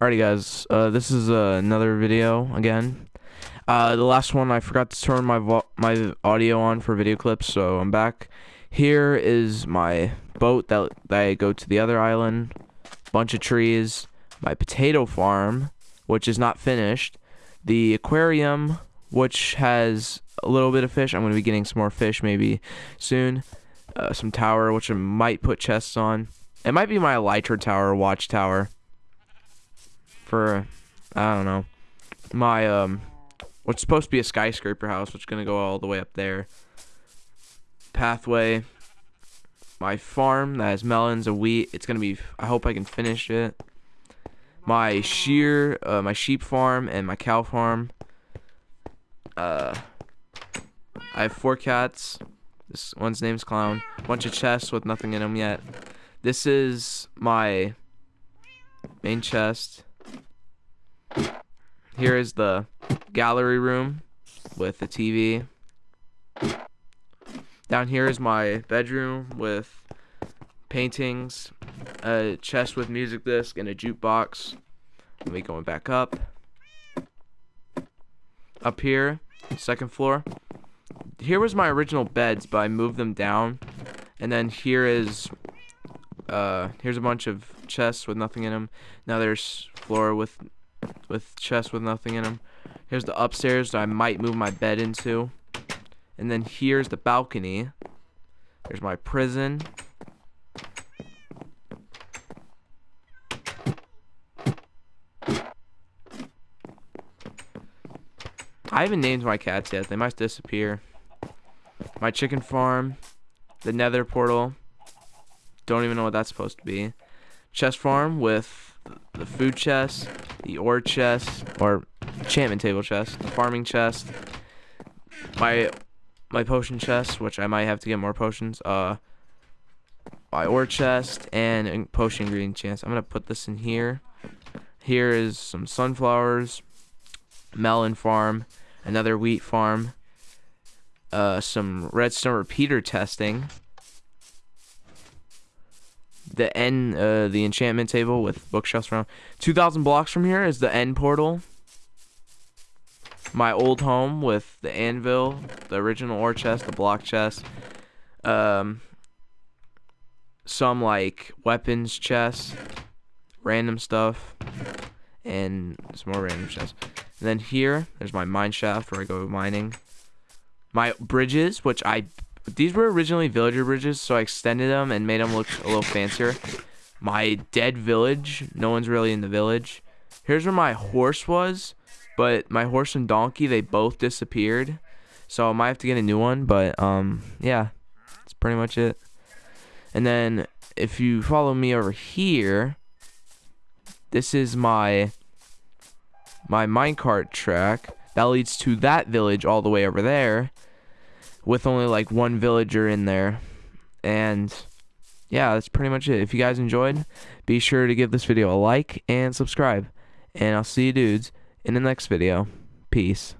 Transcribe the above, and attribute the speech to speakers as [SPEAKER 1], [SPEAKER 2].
[SPEAKER 1] Alrighty, guys. Uh, this is uh, another video again. Uh, the last one I forgot to turn my my audio on for video clips, so I'm back. Here is my boat that, that I go to the other island. Bunch of trees. My potato farm, which is not finished. The aquarium, which has a little bit of fish. I'm going to be getting some more fish maybe soon. Uh, some tower, which I might put chests on. It might be my elytra tower, watchtower for I don't know my um what's supposed to be a skyscraper house, which is gonna go all the way up there. Pathway. My farm that has melons and wheat. It's gonna be. I hope I can finish it. My shear, uh, my sheep farm and my cow farm. Uh, I have four cats. This one's name's Clown. Bunch of chests with nothing in them yet. This is my main chest. Here is the gallery room with the TV. Down here is my bedroom with paintings, a chest with music disc, and a jukebox. Let me going back up. Up here, second floor. Here was my original beds, but I moved them down. And then here is, uh, here's a bunch of chests with nothing in them. Now there's floor with with chests with nothing in them. Here's the upstairs that I might move my bed into. And then here's the balcony. There's my prison. I haven't named my cats yet. They might disappear. My chicken farm. The nether portal. Don't even know what that's supposed to be. Chest farm with the food chest the ore chest or enchantment table chest, the farming chest, my my potion chest, which I might have to get more potions. Uh, my ore chest and potion ingredient chest. I'm gonna put this in here. Here is some sunflowers, melon farm, another wheat farm, uh, some redstone repeater testing the end, uh, the enchantment table with bookshelves around. 2,000 blocks from here is the end portal. My old home with the anvil, the original ore chest, the block chest. Um, some like weapons chest, random stuff, and some more random chests. And then here, there's my mine shaft where I go mining. My bridges, which I these were originally villager bridges, so I extended them and made them look a little fancier. My dead village. No one's really in the village. Here's where my horse was, but my horse and donkey, they both disappeared. So I might have to get a new one, but um, yeah, that's pretty much it. And then if you follow me over here, this is my my minecart track that leads to that village all the way over there with only like one villager in there. And yeah, that's pretty much it. If you guys enjoyed, be sure to give this video a like and subscribe. And I'll see you dudes in the next video. Peace.